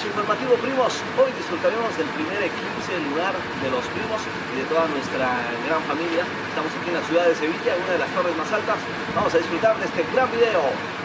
flash informativo primos. Hoy disfrutaremos del primer eclipse lunar de los primos y de toda nuestra gran familia. Estamos aquí en la ciudad de Sevilla, una de las torres más altas. Vamos a disfrutar de este gran video.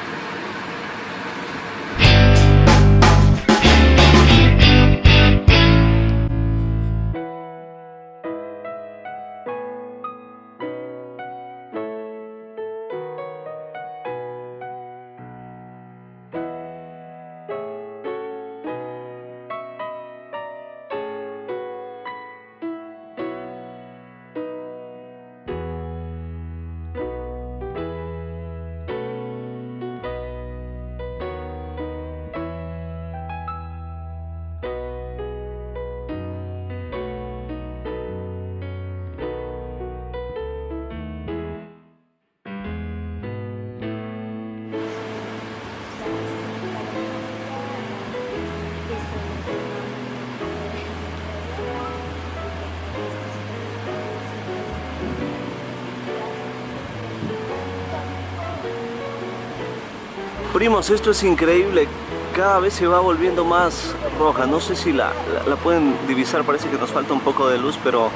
Primos, esto es increíble. Cada vez se va volviendo más roja. No sé si la, la, pueden divisar, parece que nos falta un poco de luz, pero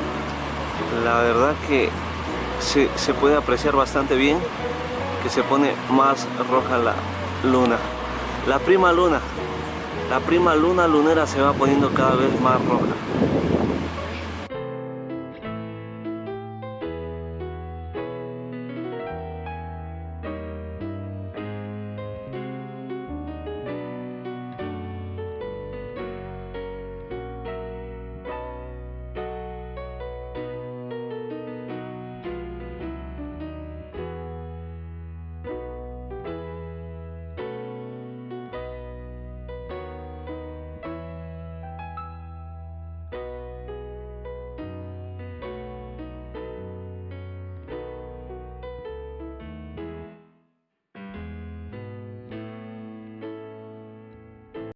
la verdad que se, se puede apreciar bastante bien que se pone más roja la luna. La prima luna, la prima luna lunera se va poniendo cada vez más roja.